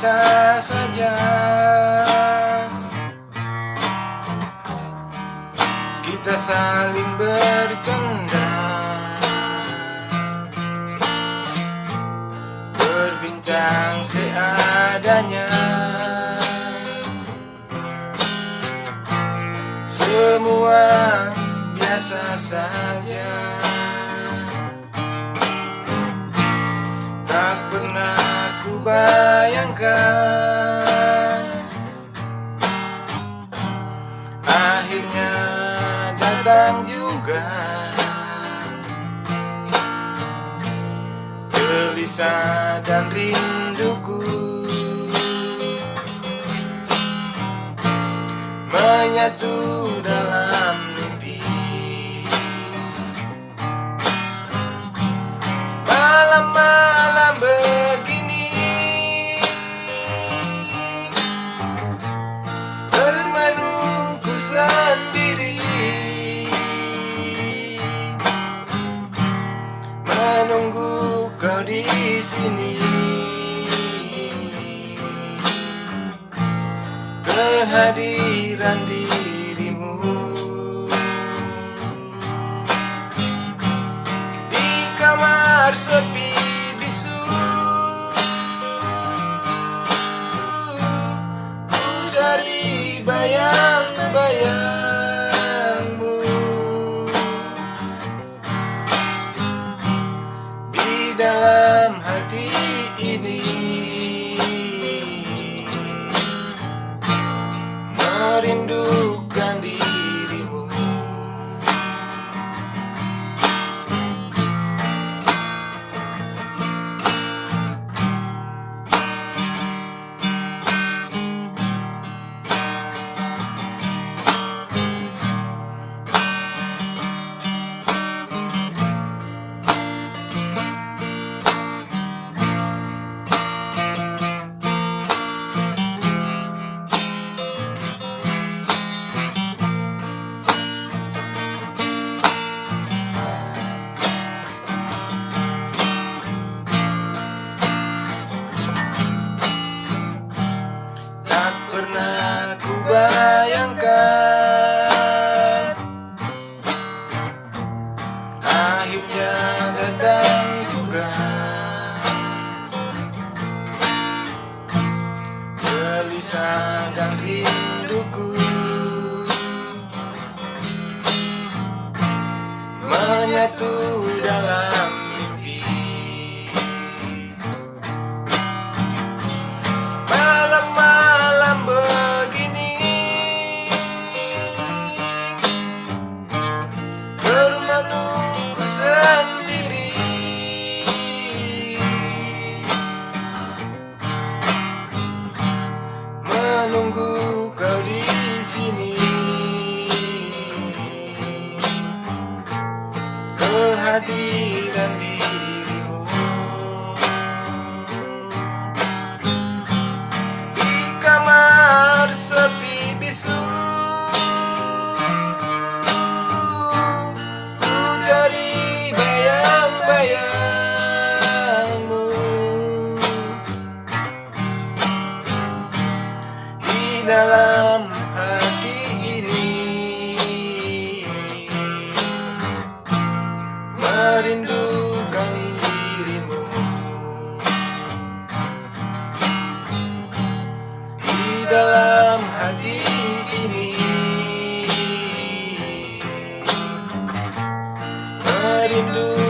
biasa saja. Kita saling bercanda. Berbincang seadanya. Semua biasa saja bayangkan Akhirnya datang juga. Gelisah dan rinduku. Menyatu dalam di sini. Kehadiran dirimu out into Gelisah dan rinduku Menyatu Kehadiran blue.